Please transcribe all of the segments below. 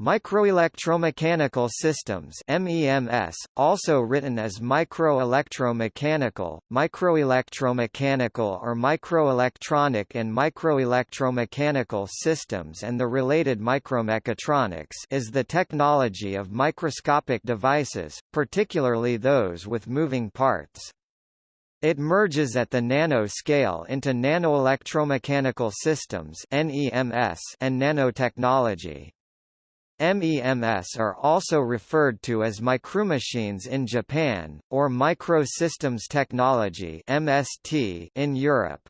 Microelectromechanical systems MEMS, also written as microelectromechanical, microelectromechanical or microelectronic and microelectromechanical systems and the related micromechatronics is the technology of microscopic devices, particularly those with moving parts. It merges at the nano scale into nanoelectromechanical systems and nanotechnology. MEMS are also referred to as micromachines in Japan, or microsystems technology (MST) in Europe.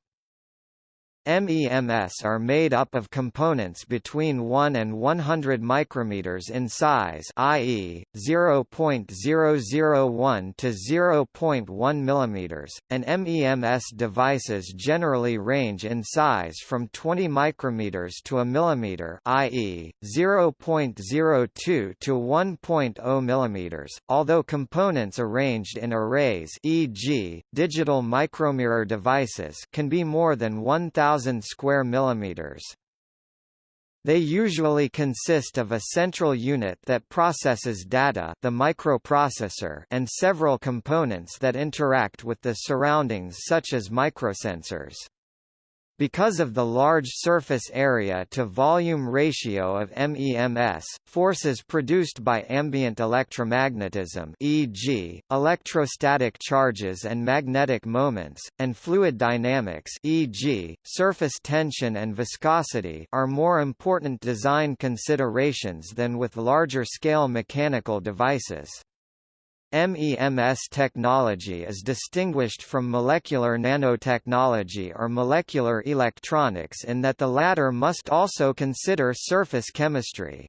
MEMS are made up of components between 1 and 100 micrometers in size i.e., 0.001 to 0.1 mm, and MEMS devices generally range in size from 20 micrometers to a millimeter i.e., 0.02 to 1.0 mm, although components arranged in arrays e.g., digital micromirror devices can be more than 1,000 1000 square millimeters. They usually consist of a central unit that processes data the microprocessor and several components that interact with the surroundings such as microsensors. Because of the large surface area to volume ratio of MEMS, forces produced by ambient electromagnetism e.g., electrostatic charges and magnetic moments, and fluid dynamics e.g., surface tension and viscosity are more important design considerations than with larger-scale mechanical devices. MEMS technology is distinguished from molecular nanotechnology or molecular electronics in that the latter must also consider surface chemistry.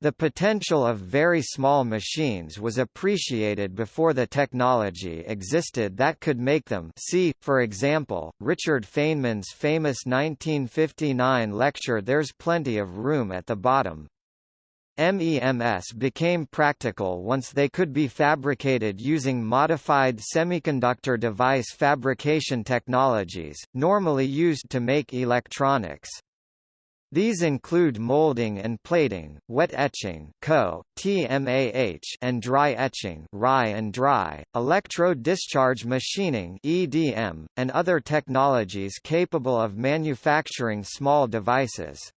The potential of very small machines was appreciated before the technology existed that could make them see, for example, Richard Feynman's famous 1959 lecture There's Plenty of Room at the Bottom. MEMS became practical once they could be fabricated using modified semiconductor device fabrication technologies, normally used to make electronics. These include molding and plating, wet etching (KOH, TMAH) and DRIE etching (RI and dry), electrode discharge machining (EDM), and other technologies capable of manufacturing small devices.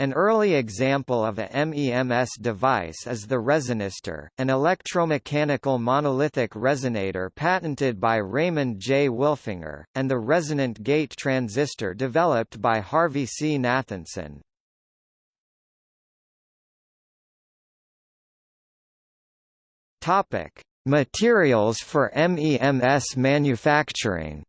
An early example of a MEMS device is the Resonistor, an electromechanical monolithic resonator patented by Raymond J. Wilfinger, and the resonant gate transistor developed by Harvey C. Nathanson. Topic: Materials for MEMS manufacturing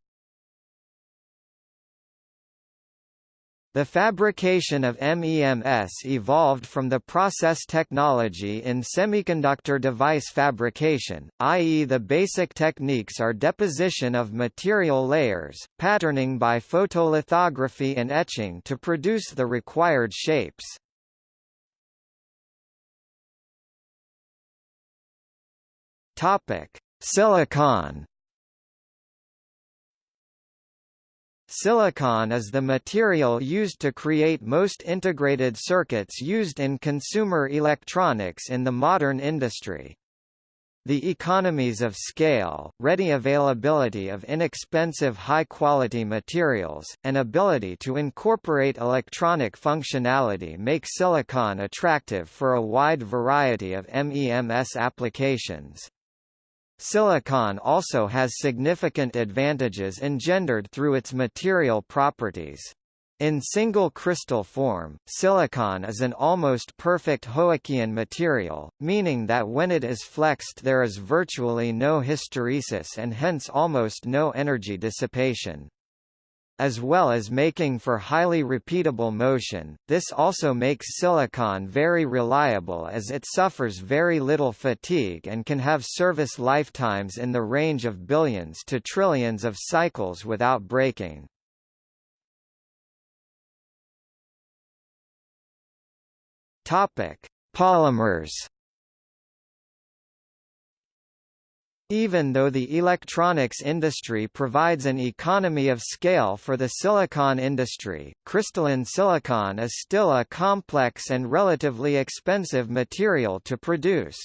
The fabrication of MEMS evolved from the process technology in semiconductor device fabrication, i.e. the basic techniques are deposition of material layers, patterning by photolithography and etching to produce the required shapes. Silicon Silicon is the material used to create most integrated circuits used in consumer electronics in the modern industry. The economies of scale, ready availability of inexpensive high-quality materials, and ability to incorporate electronic functionality make silicon attractive for a wide variety of MEMS applications. Silicon also has significant advantages engendered through its material properties. In single crystal form, silicon is an almost perfect Hookean material, meaning that when it is flexed there is virtually no hysteresis and hence almost no energy dissipation as well as making for highly repeatable motion. This also makes silicon very reliable as it suffers very little fatigue and can have service lifetimes in the range of billions to trillions of cycles without breaking. Topic: Polymers Even though the electronics industry provides an economy of scale for the silicon industry, crystalline silicon is still a complex and relatively expensive material to produce.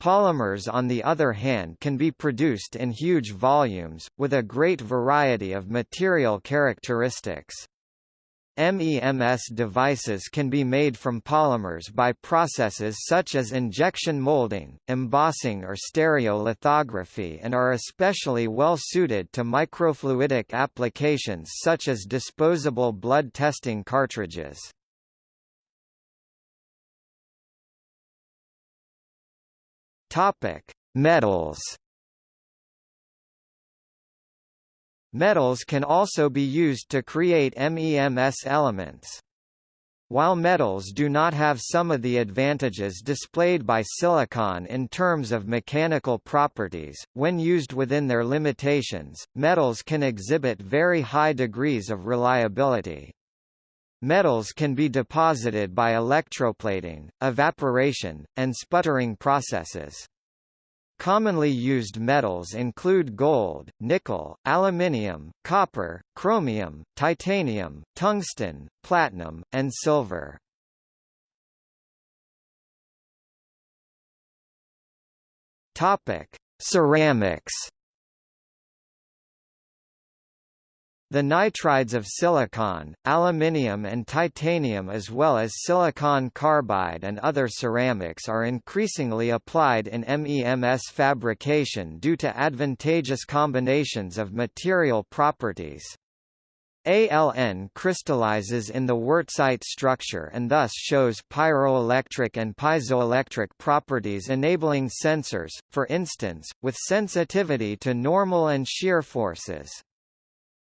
Polymers on the other hand can be produced in huge volumes, with a great variety of material characteristics. MEMS devices can be made from polymers by processes such as injection molding, embossing or stereolithography and are especially well suited to microfluidic applications such as disposable blood testing cartridges. Metals Metals can also be used to create MEMS elements. While metals do not have some of the advantages displayed by silicon in terms of mechanical properties, when used within their limitations, metals can exhibit very high degrees of reliability. Metals can be deposited by electroplating, evaporation, and sputtering processes. Commonly used metals include gold, nickel, aluminium, copper, chromium, titanium, tungsten, platinum, and silver. Topic: Ceramics The nitrides of silicon, aluminium and titanium as well as silicon carbide and other ceramics are increasingly applied in MEMS fabrication due to advantageous combinations of material properties. ALN crystallizes in the wurtzite structure and thus shows pyroelectric and piezoelectric properties enabling sensors, for instance, with sensitivity to normal and shear forces.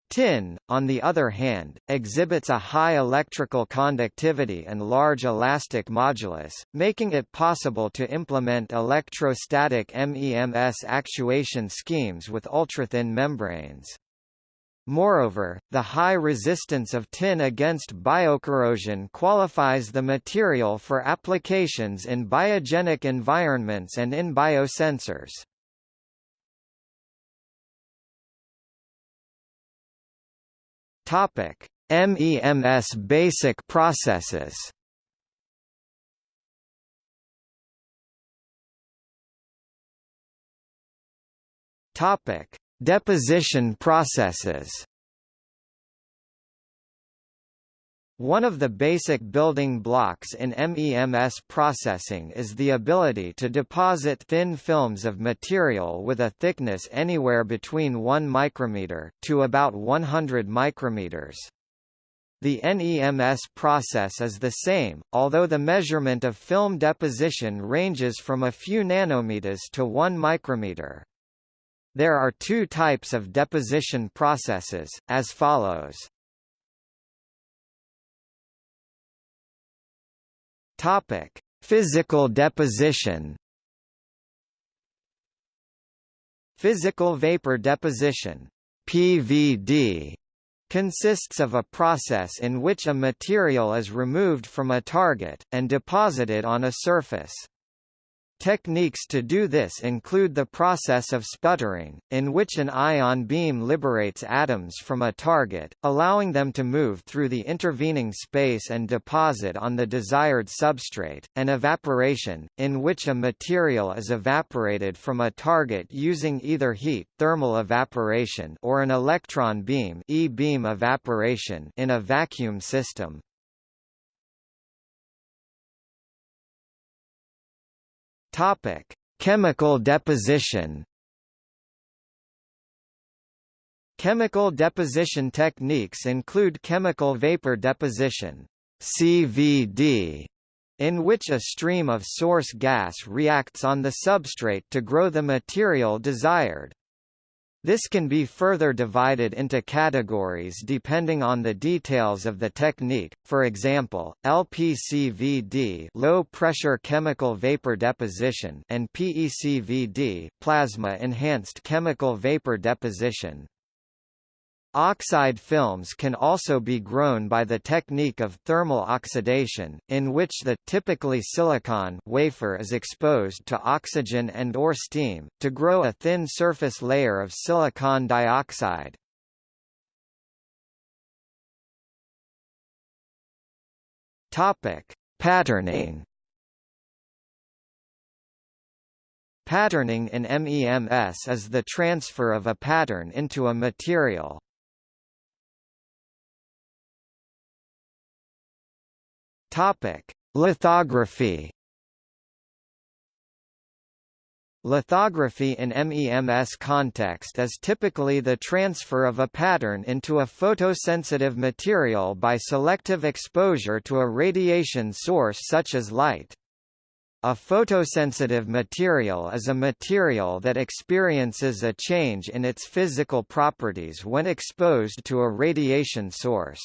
TiN, on the other hand, exhibits a high electrical conductivity and large elastic modulus, making it possible to implement electrostatic MEMS actuation schemes with ultrathin membranes. Moreover, the high resistance of TiN against biocorrosion qualifies the material for applications in biogenic environments and in biosensors. Topic: MEMS basic processes. Topic: Deposition processes. One of the basic building blocks in MEMS processing is the ability to deposit thin films of material with a thickness anywhere between 1 micrometer to about 100 micrometers. The NEMS process is the same, although the measurement of film deposition ranges from a few nanometers to 1 micrometer. There are two types of deposition processes, as follows. Topic: Physical deposition. Physical vapor deposition (PVD) consists of a process in which a material is removed from a target and deposited on a surface. Techniques to do this include the process of sputtering, in which an ion beam liberates atoms from a target, allowing them to move through the intervening space and deposit on the desired substrate, and evaporation, in which a material is evaporated from a target using either heat thermal evaporation or an electron beam e-beam evaporation in a vacuum system. Topic: Chemical deposition. Chemical deposition techniques include chemical vapor deposition (CVD), in which a stream of source gas reacts on the substrate to grow the material desired. This can be further divided into categories depending on the details of the technique, for example, LPCVD low pressure chemical vapor deposition and PECVD plasma enhanced chemical vapor deposition. Oxide films can also be grown by the technique of thermal oxidation, in which the typically silicon wafer is exposed to oxygen and or steam, to grow a thin surface layer of silicon dioxide. Patterning Patterning in MEMS is the transfer of a pattern into a material. Topic: Lithography. Lithography in MEMS context is typically the transfer of a pattern into a photosensitive material by selective exposure to a radiation source such as light. A photosensitive material is a material that experiences a change in its physical properties when exposed to a radiation source.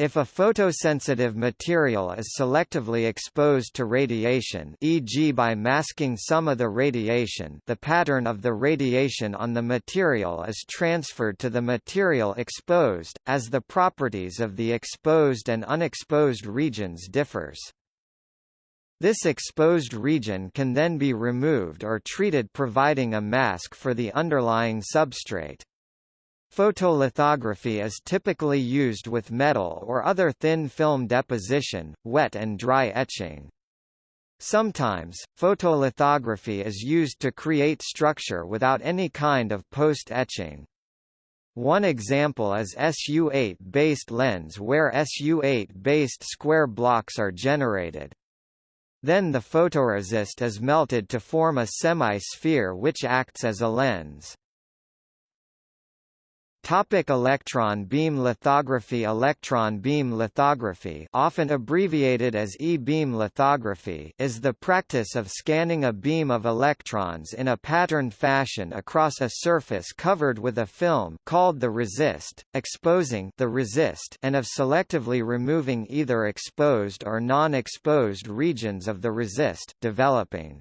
If a photosensitive material is selectively exposed to radiation e.g. by masking some of the radiation the pattern of the radiation on the material is transferred to the material exposed, as the properties of the exposed and unexposed regions differs. This exposed region can then be removed or treated providing a mask for the underlying substrate. Photolithography is typically used with metal or other thin film deposition, wet and dry etching. Sometimes, photolithography is used to create structure without any kind of post-etching. One example is SU8-based lens where SU8-based square blocks are generated. Then the photoresist is melted to form a semi-sphere which acts as a lens. Topic electron beam lithography Electron beam lithography often abbreviated as E-beam lithography is the practice of scanning a beam of electrons in a patterned fashion across a surface covered with a film called the resist, exposing the resist and of selectively removing either exposed or non-exposed regions of the resist, developing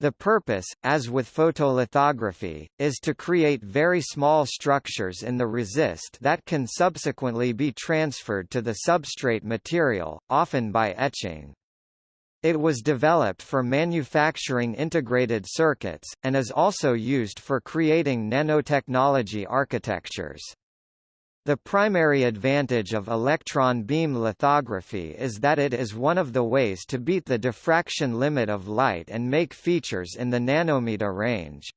the purpose, as with photolithography, is to create very small structures in the resist that can subsequently be transferred to the substrate material, often by etching. It was developed for manufacturing integrated circuits, and is also used for creating nanotechnology architectures. The primary advantage of electron beam lithography is that it is one of the ways to beat the diffraction limit of light and make features in the nanometer range.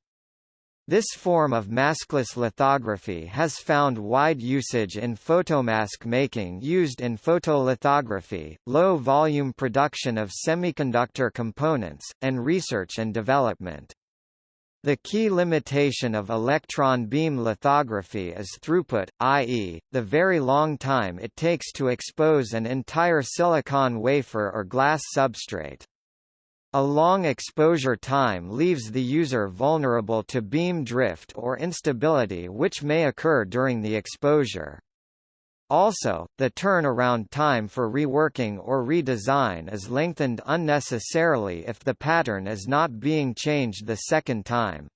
This form of maskless lithography has found wide usage in photomask making used in photolithography, low-volume production of semiconductor components, and research and development. The key limitation of electron beam lithography is throughput, i.e., the very long time it takes to expose an entire silicon wafer or glass substrate. A long exposure time leaves the user vulnerable to beam drift or instability which may occur during the exposure. Also, the turnaround time for reworking or redesign is lengthened unnecessarily if the pattern is not being changed the second time.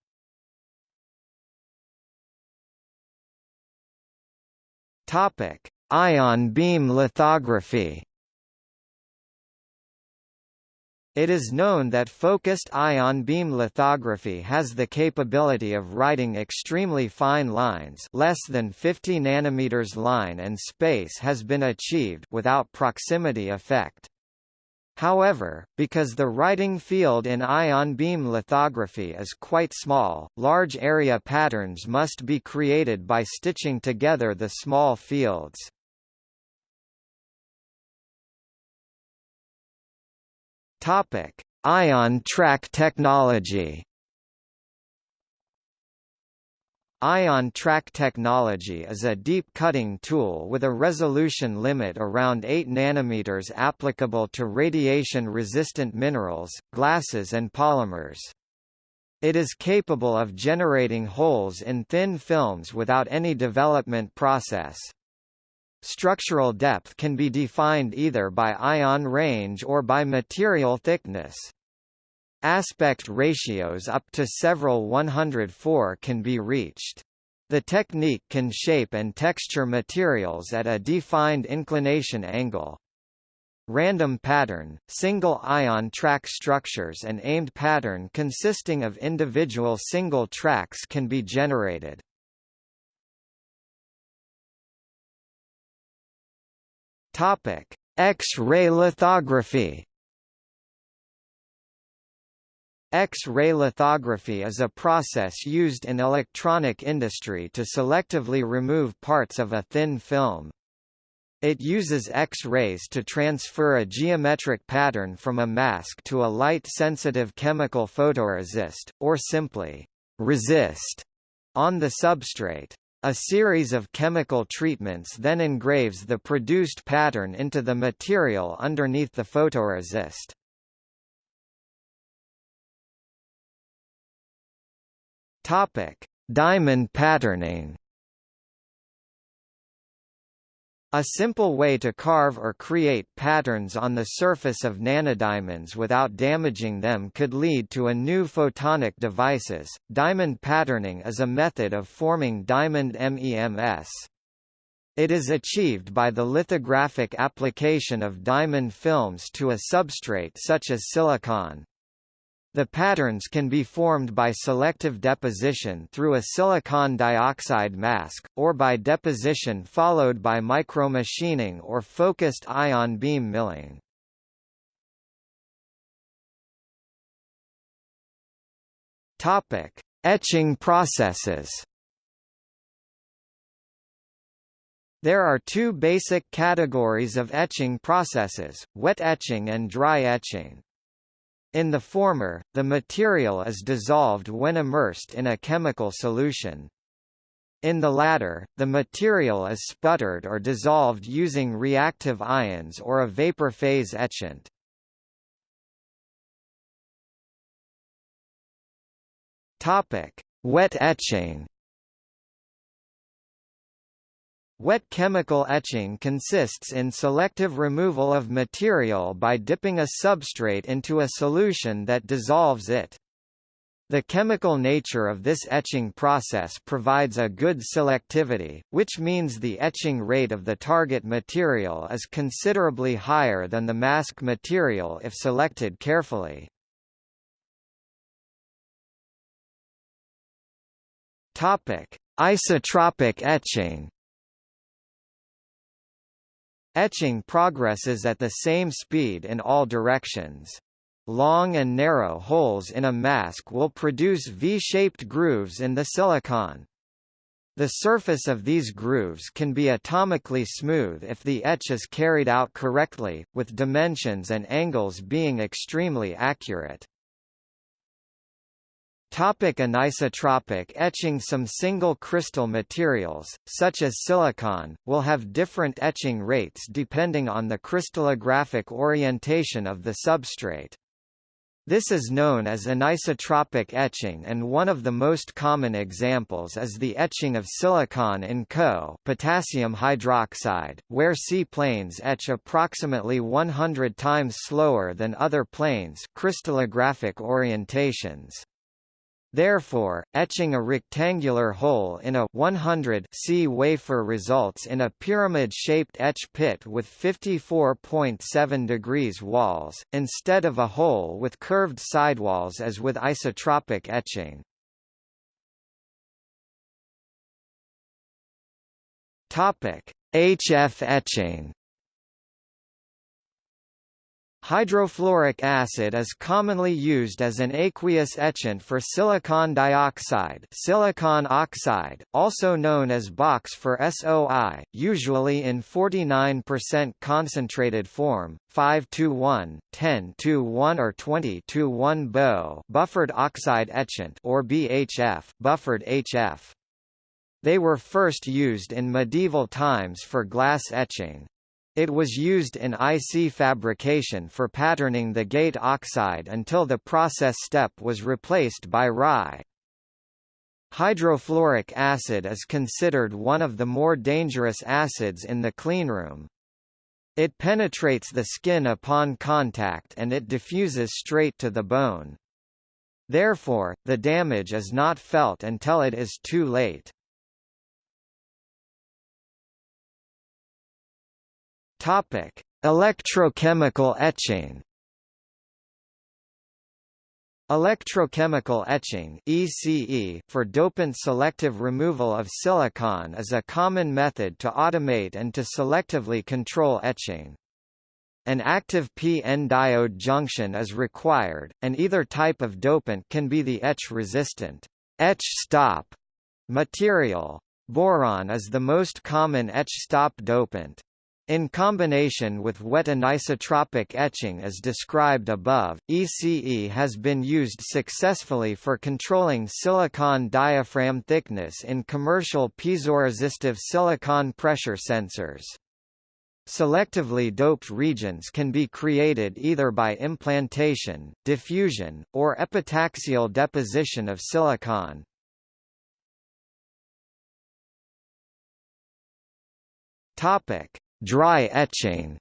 Topic: Ion beam lithography. It is known that focused ion beam lithography has the capability of writing extremely fine lines less than 50 nanometers line and space has been achieved without proximity effect. However, because the writing field in ion beam lithography is quite small, large area patterns must be created by stitching together the small fields. Topic: Ion track technology. Ion track technology is a deep cutting tool with a resolution limit around 8 nanometers applicable to radiation-resistant minerals, glasses and polymers. It is capable of generating holes in thin films without any development process. Structural depth can be defined either by ion range or by material thickness. Aspect ratios up to several 104 can be reached. The technique can shape and texture materials at a defined inclination angle. Random pattern, single-ion track structures and aimed pattern consisting of individual single tracks can be generated. X-ray lithography X-ray lithography is a process used in electronic industry to selectively remove parts of a thin film. It uses X-rays to transfer a geometric pattern from a mask to a light-sensitive chemical photoresist, or simply, resist, on the substrate. A series of chemical treatments then engraves the produced pattern into the material underneath the photoresist. Topic: Diamond patterning. A simple way to carve or create patterns on the surface of nanodiamonds without damaging them could lead to a new photonic devices. Diamond patterning is a method of forming diamond MEMS. It is achieved by the lithographic application of diamond films to a substrate such as silicon. The patterns can be formed by selective deposition through a silicon dioxide mask, or by deposition followed by micromachining or focused ion beam milling. Topic: Etching processes. There are two basic categories of etching processes, wet etching and dry etching. In the former, the material is dissolved when immersed in a chemical solution. In the latter, the material is sputtered or dissolved using reactive ions or a vapor phase etchant. Topic: Wet etching. Wet chemical etching consists in selective removal of material by dipping a substrate into a solution that dissolves it. The chemical nature of this etching process provides a good selectivity, which means the etching rate of the target material is considerably higher than the mask material if selected carefully. Isotropic etching Etching progresses at the same speed in all directions. Long and narrow holes in a mask will produce V-shaped grooves in the silicon. The surface of these grooves can be atomically smooth if the etch is carried out correctly, with dimensions and angles being extremely accurate. Topic anisotropic etching Some single crystal materials, such as silicon, will have different etching rates depending on the crystallographic orientation of the substrate. This is known as anisotropic etching and one of the most common examples is the etching of silicon in KOH potassium hydroxide, where C-planes etch approximately 100 times slower than other planes crystallographic orientations. Therefore, etching a rectangular hole in a 100 C wafer results in a pyramid-shaped etch pit with 54.7 degrees walls, instead of a hole with curved sidewalls as with isotropic etching. HF etching Hydrofluoric acid is commonly used as an aqueous etchant for silicon dioxide silicon oxide, also known as box for SOI, usually in 49% concentrated form, 5 to 1, 10 to 1 or 20 to 1 BOE buffered oxide etchant or BHF buffered HF. They were first used in medieval times for glass etching. It was used in IC fabrication for patterning the gate oxide until the process step was replaced by RIE. Hydrofluoric acid is considered one of the more dangerous acids in the cleanroom. It penetrates the skin upon contact and it diffuses straight to the bone. Therefore, the damage is not felt until it is too late. Topic: Electrochemical etching. Electrochemical etching ECE for dopant selective removal of silicon is a common method to automate and to selectively control etching. An active p-n diode junction is required, and either type of dopant can be the etch-resistant etch stop material. Boron is the most common etch stop dopant. In combination with wet anisotropic etching as described above, ECE has been used successfully for controlling silicon diaphragm thickness in commercial piezoresistive silicon pressure sensors. Selectively doped regions can be created either by implantation, diffusion, or epitaxial deposition of silicon. Topic: Dry etching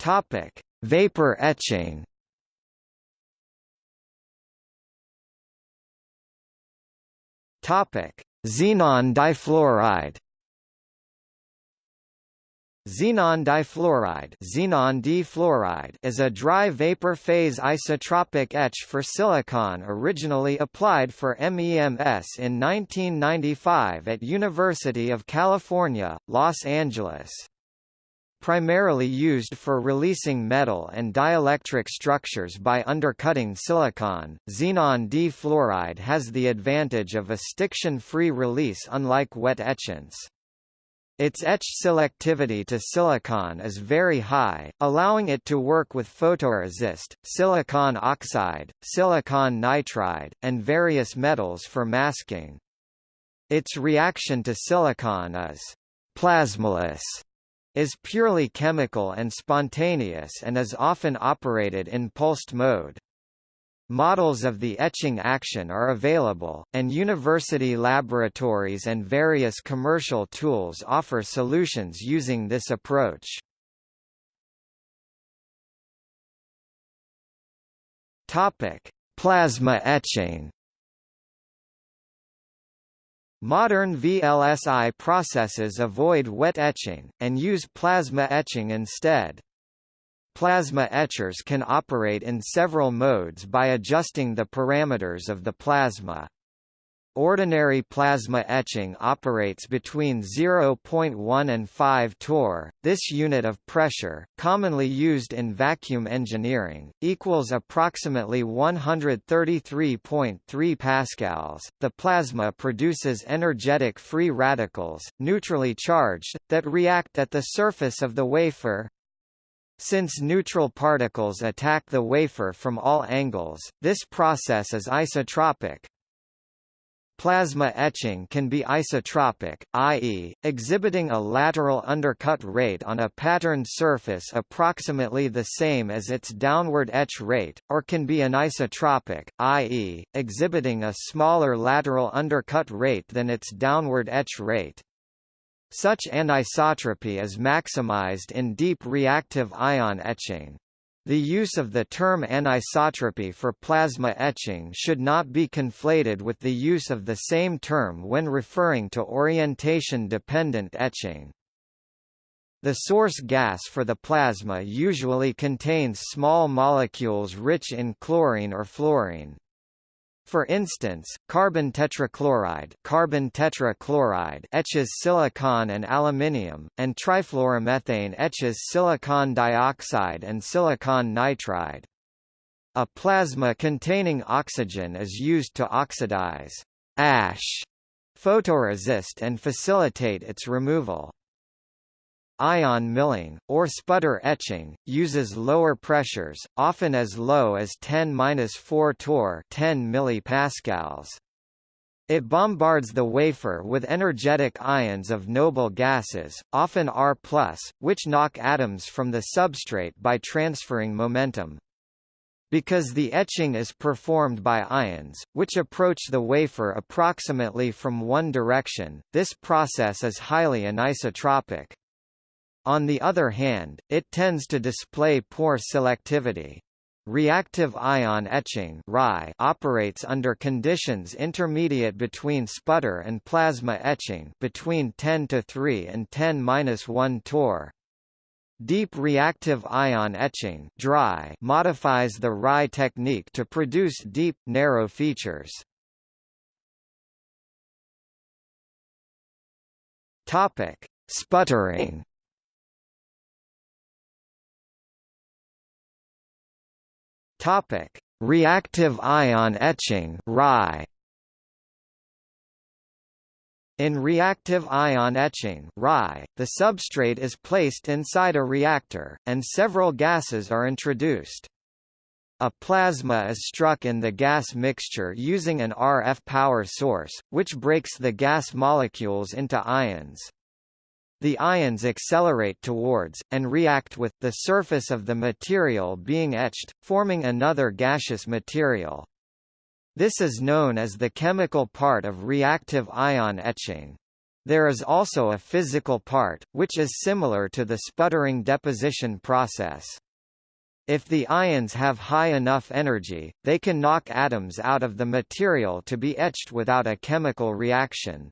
Topic: Vapor etching. Topic: Xenon difluoride. Xenon difluoride, xenon difluoride is a dry vapor phase isotropic etch for silicon originally applied for MEMS in 1995 at University of California, Los Angeles. Primarily used for releasing metal and dielectric structures by undercutting silicon, xenon difluoride has the advantage of a stiction-free release unlike wet etchants. Its etch selectivity to silicon is very high, allowing it to work with photoresist, silicon oxide, silicon nitride, and various metals for masking. Its reaction to silicon is plasmaless, is purely chemical and spontaneous and is often operated in pulsed mode. Models of the etching action are available, and university laboratories and various commercial tools offer solutions using this approach. Topic: Plasma etching. Modern VLSI processes avoid wet etching, and use plasma etching instead. Plasma etchers can operate in several modes by adjusting the parameters of the plasma. Ordinary plasma etching operates between 0.1 and 5 torr. This unit of pressure, commonly used in vacuum engineering, equals approximately 133.3 pascals. The plasma produces energetic free radicals, neutrally charged, that react at the surface of the wafer, since neutral particles attack the wafer from all angles, this process is isotropic. Plasma etching can be isotropic, i.e., exhibiting a lateral undercut rate on a patterned surface approximately the same as its downward etch rate, or can be anisotropic, i.e., exhibiting a smaller lateral undercut rate than its downward etch rate. Such anisotropy is maximized in deep reactive ion etching. The use of the term anisotropy for plasma etching should not be conflated with the use of the same term when referring to orientation-dependent etching. The source gas for the plasma usually contains small molecules rich in chlorine or fluorine. For instance, carbon tetrachloride, carbon tetrachloride etches silicon and aluminium, and trifluoromethane etches silicon dioxide and silicon nitride. A plasma containing oxygen is used to oxidize ash photoresist and facilitate its removal. Ion milling, or sputter etching, uses lower pressures, often as low as 10-4 torr 10 millipascals. It bombards the wafer with energetic ions of noble gases, often Ar+, which knock atoms from the substrate by transferring momentum. Because the etching is performed by ions, which approach the wafer approximately from one direction, this process is highly anisotropic. On the other hand, it tends to display poor selectivity. reactive ion etching operates under conditions intermediate between sputter and plasma etching between 10 to 3 and 10-1 torr. Deep reactive ion etching DRIE modifies the RI technique to produce deep, narrow features. Sputtering. Topic: Reactive ion etching (RI). In reactive ion etching (RI), the substrate is placed inside a reactor, and several gases are introduced. A plasma is struck in the gas mixture using an RF power source, which breaks the gas molecules into ions. The ions accelerate towards, and react with, the surface of the material being etched, forming another gaseous material. This is known as the chemical part of reactive ion etching. There is also a physical part, which is similar to the sputtering deposition process. If the ions have high enough energy, they can knock atoms out of the material to be etched without a chemical reaction.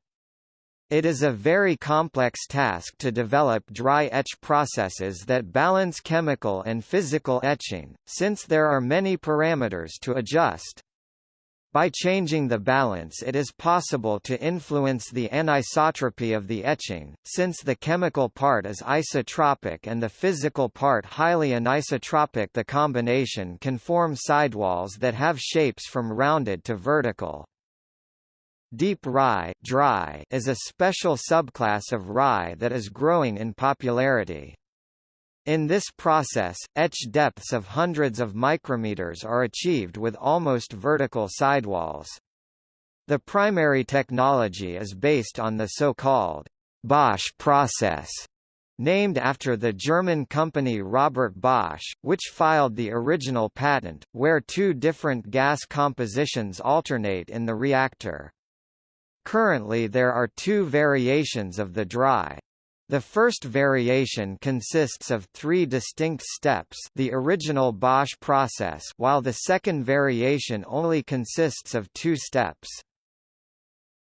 It is a very complex task to develop dry etch processes that balance chemical and physical etching, since there are many parameters to adjust. By changing the balance it is possible to influence the anisotropy of the etching, since the chemical part is isotropic and the physical part highly anisotropic the combination can form sidewalls that have shapes from rounded to vertical. Deep RIE DRIE is a special subclass of RIE that is growing in popularity. In this process, etch depths of hundreds of micrometers are achieved with almost vertical sidewalls. The primary technology is based on the so-called Bosch process, named after the German company Robert Bosch, which filed the original patent, where two different gas compositions alternate in the reactor. Currently there are two variations of the DRIE. The first variation consists of three distinct steps the original Bosch process while the second variation only consists of two steps.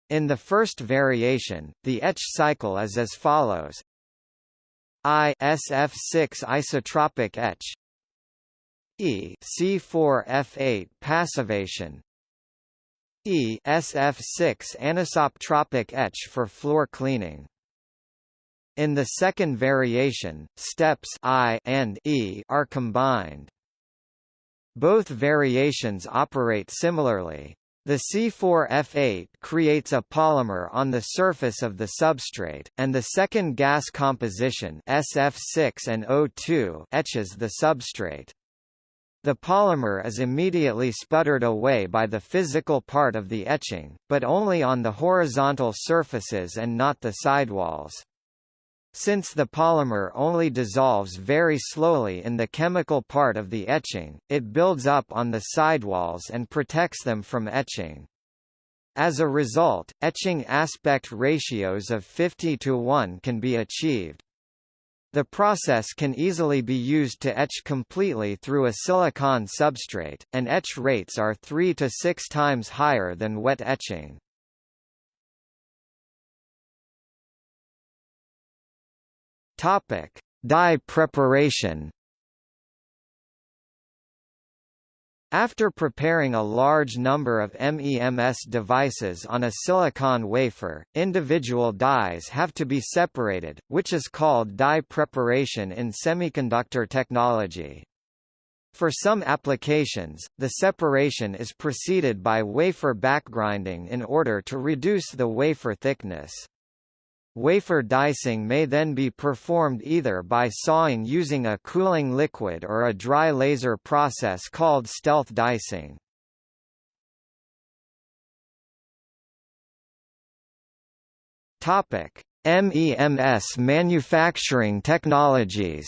In the first variation, the etch cycle is as follows. I SF6 isotropic etch. E C4F8 passivation E SF6 anisotropic etch for floor cleaning in the second variation, steps I and E are combined. Both variations operate similarly. The C4F8 creates a polymer on the surface of the substrate, and the second gas composition SF6 and O2 etches the substrate. The polymer is immediately sputtered away by the physical part of the etching, but only on the horizontal surfaces and not the sidewalls. Since the polymer only dissolves very slowly in the chemical part of the etching, it builds up on the sidewalls and protects them from etching. As a result, etching aspect ratios of 50 to 1 can be achieved. The process can easily be used to etch completely through a silicon substrate, and etch rates are 3 to 6 times higher than wet etching. Topic: Die preparation. After preparing a large number of MEMS devices on a silicon wafer, individual dies have to be separated, which is called die preparation in semiconductor technology. For some applications, the separation is preceded by wafer backgrinding in order to reduce the wafer thickness. Wafer dicing may then be performed either by sawing using a cooling liquid or a dry laser process called stealth dicing. Topic: MEMS manufacturing technologies.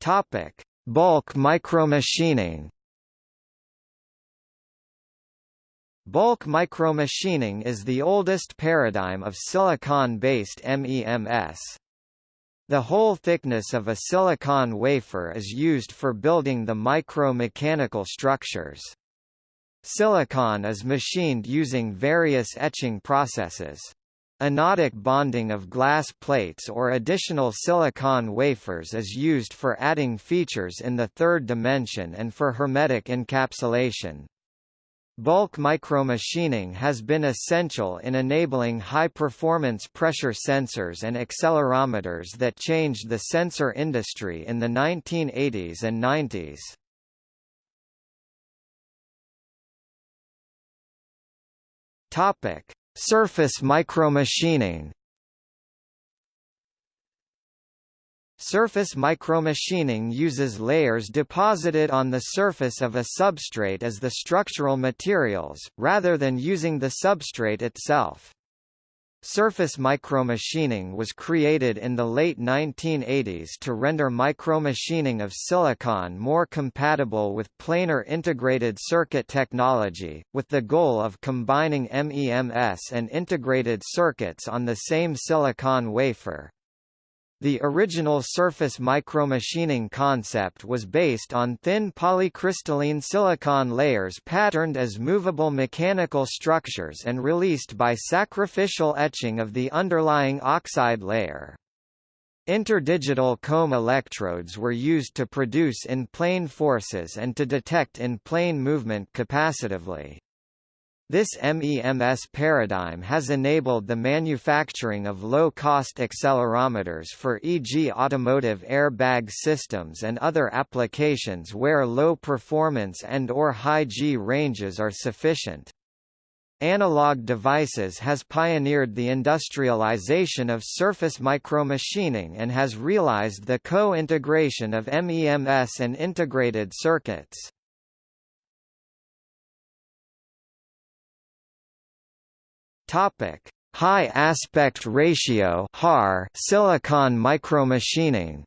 Topic: Bulk micromachining. Bulk micromachining is the oldest paradigm of silicon-based MEMS. The whole thickness of a silicon wafer is used for building the micro-mechanical structures. Silicon is machined using various etching processes. Anodic bonding of glass plates or additional silicon wafers is used for adding features in the third dimension and for hermetic encapsulation. Bulk micromachining has been essential in enabling high-performance pressure sensors and accelerometers that changed the sensor industry in the 1980s and 90s. Topic: Surface micromachining Surface micromachining uses layers deposited on the surface of a substrate as the structural materials, rather than using the substrate itself. Surface micromachining was created in the late 1980s to render micromachining of silicon more compatible with planar integrated circuit technology, with the goal of combining MEMS and integrated circuits on the same silicon wafer. The original surface micromachining concept was based on thin polycrystalline silicon layers patterned as movable mechanical structures and released by sacrificial etching of the underlying oxide layer. Interdigital comb electrodes were used to produce in-plane forces and to detect in-plane movement capacitively. This MEMS paradigm has enabled the manufacturing of low-cost accelerometers for e.g. automotive airbag systems and other applications where low performance and or high G ranges are sufficient. Analog Devices has pioneered the industrialization of surface micromachining and has realized the co-integration of MEMS and integrated circuits. Topic: High aspect ratio HAR silicon micromachining.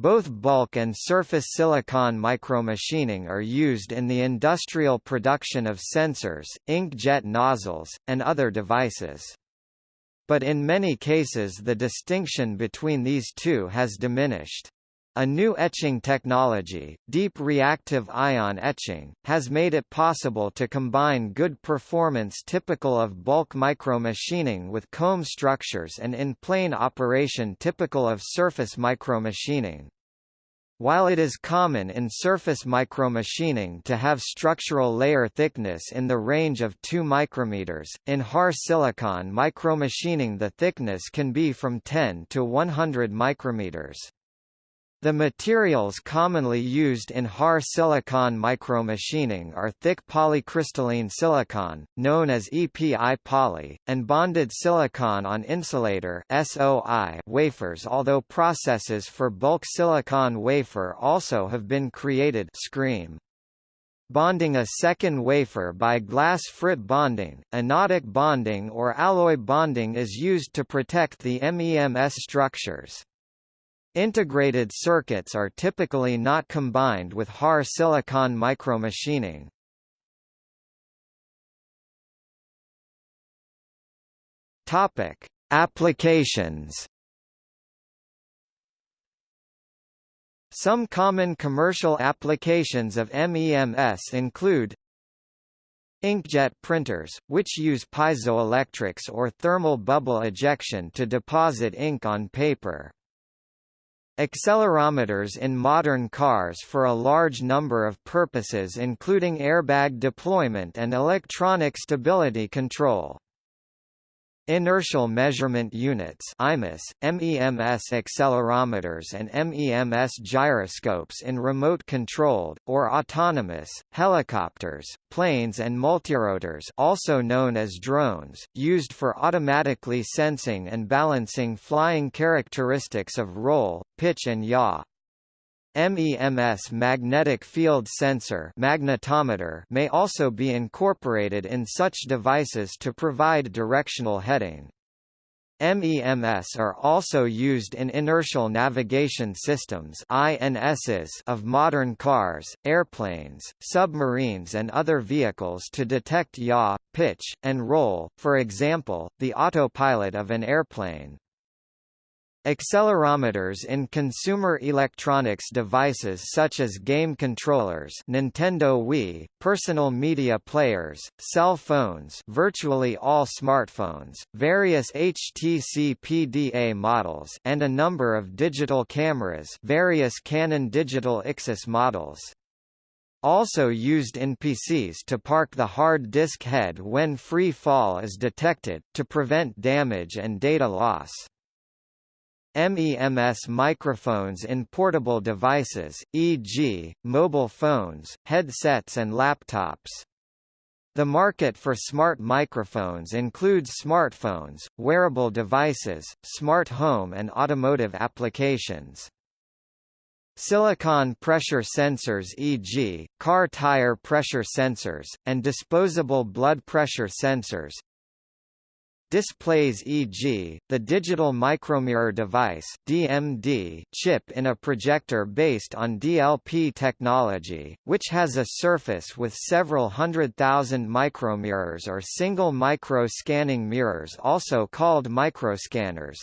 Both bulk and surface silicon micromachining are used in the industrial production of sensors, inkjet nozzles, and other devices. But in many cases the distinction between these two has diminished. A new etching technology, deep reactive ion etching, has made it possible to combine good performance typical of bulk micromachining with comb structures and in-plane operation typical of surface micromachining. While it is common in surface micromachining to have structural layer thickness in the range of 2 micrometers, in HAR silicon micromachining the thickness can be from 10 to 100 micrometers. The materials commonly used in HAR silicon micromachining are thick polycrystalline silicon, known as EPI poly, and bonded silicon on insulator SOI wafers although processes for bulk silicon wafer also have been created SCREAM. Bonding a second wafer by glass frit bonding, anodic bonding or alloy bonding is used to protect the MEMS structures. Integrated circuits are typically not combined with HAR silicon micromachining. Topic: Applications. Some common commercial applications of MEMS include Inkjet printers, which use piezoelectrics or thermal bubble ejection to deposit ink on paper. Accelerometers in modern cars for a large number of purposes including airbag deployment and electronic stability control. Inertial Measurement Units IMUS, MEMS accelerometers and MEMS gyroscopes in remote-controlled, or autonomous, helicopters, planes and multirotors also known as drones, used for automatically sensing and balancing flying characteristics of roll, pitch and yaw. MEMS magnetic field sensor magnetometer may also be incorporated in such devices to provide directional heading. MEMS are also used in inertial navigation systems INSs of modern cars, airplanes, submarines and other vehicles to detect yaw, pitch, and roll, for example, the autopilot of an airplane. Accelerometers in consumer electronics devices such as game controllers Nintendo Wii, personal media players, cell phones virtually all smartphones, various HTC PDA models and a number of digital cameras various Canon Digital Ixus models. Also used in PCs to park the hard disk head when free fall is detected, to prevent damage and data loss. MEMS microphones in portable devices, e.g., mobile phones, headsets and laptops. The market for smart microphones includes smartphones, wearable devices, smart home and automotive applications. Silicon pressure sensors e.g., car tire pressure sensors, and disposable blood pressure sensors, Displays e.g., the digital micromirror device DMD chip in a projector based on DLP technology, which has a surface with several hundred thousand micromirrors or single micro-scanning mirrors also called microscanners.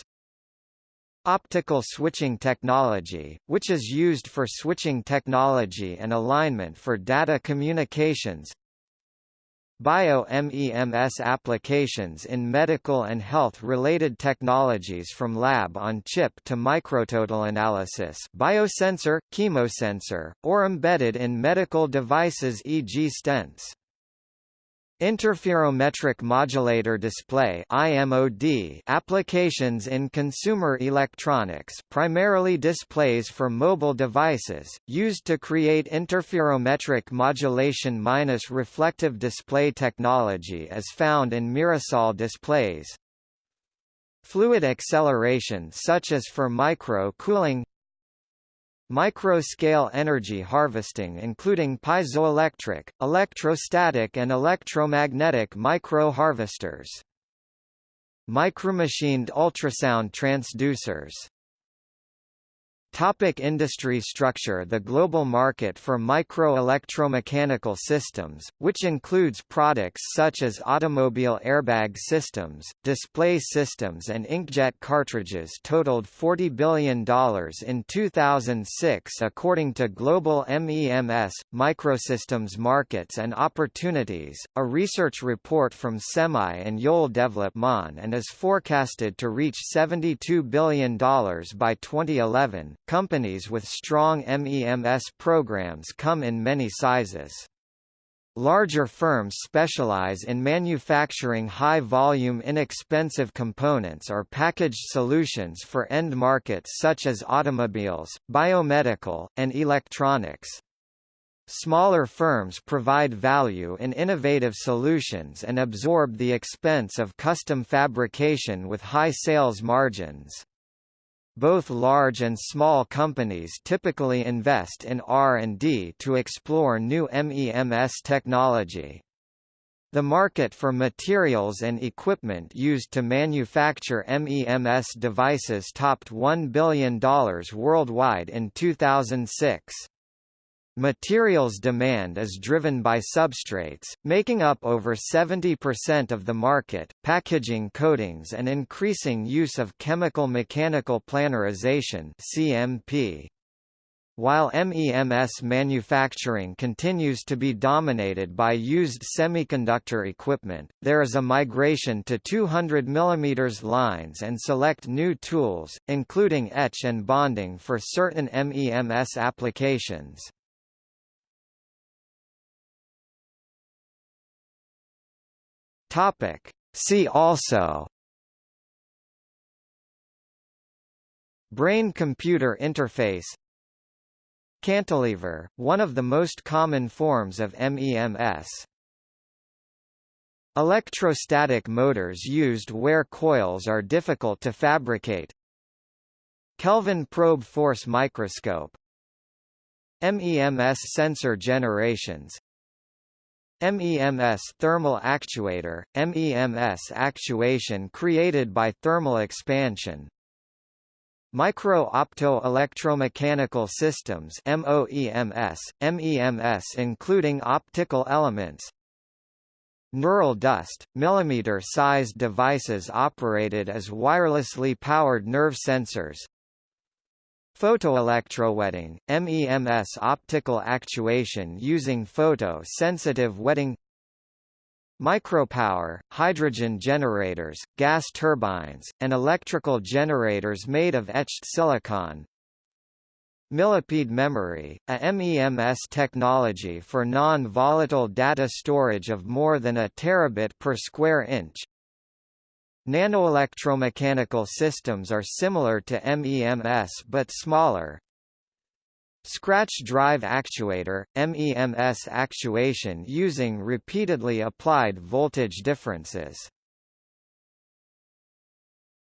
Optical switching technology, which is used for switching technology and alignment for data communications Bio-MEMS applications in medical and health-related technologies from lab-on-chip to micrototal analysis biosensor, chemosensor, or embedded in medical devices e.g. stents. Interferometric modulator display IMOD applications in consumer electronics primarily displays for mobile devices, used to create interferometric modulation minus reflective display technology as found in Mirasol displays. Fluid acceleration such as for micro-cooling Micro-scale energy harvesting including piezoelectric, electrostatic and electromagnetic micro-harvesters. Micromachined ultrasound transducers Topic industry structure The global market for microelectromechanical systems, which includes products such as automobile airbag systems, display systems and inkjet cartridges totaled $40 billion in 2006 according to Global MEMS, Microsystems Markets and Opportunities, a research report from SEMI and Yole Development and is forecasted to reach $72 billion by 2011. Companies with strong MEMS programs come in many sizes. Larger firms specialize in manufacturing high-volume inexpensive components or packaged solutions for end markets such as automobiles, biomedical, and electronics. Smaller firms provide value in innovative solutions and absorb the expense of custom fabrication with high sales margins. Both large and small companies typically invest in R&D to explore new MEMS technology. The market for materials and equipment used to manufacture MEMS devices topped $1 billion worldwide in 2006. Materials demand is driven by substrates, making up over 70% of the market, packaging coatings and increasing use of chemical-mechanical planarization CMP. While MEMS manufacturing continues to be dominated by used semiconductor equipment, there is a migration to 200 mm lines and select new tools, including etch and bonding for certain MEMS applications. Topic. See also. Brain-computer interface. Cantilever, one of the most common forms of MEMS. Electrostatic motors used where coils are difficult to fabricate. Kelvin probe force microscope. MEMS sensor generations MEMS thermal actuator, MEMS actuation created by thermal expansion. Micro-opto-electromechanical systems MOEMS, MEMS including optical elements, Neural dust, millimeter-sized devices operated as wirelessly powered nerve sensors. Photoelectrowetting, MEMS optical actuation using photo-sensitive wetting Micropower, hydrogen generators, gas turbines, and electrical generators made of etched silicon, Millipede memory, a MEMS technology for non-volatile data storage of more than a terabit per square inch. Nanoelectromechanical systems are similar to MEMS but smaller. Scratch drive actuator, MEMS actuation using repeatedly applied voltage differences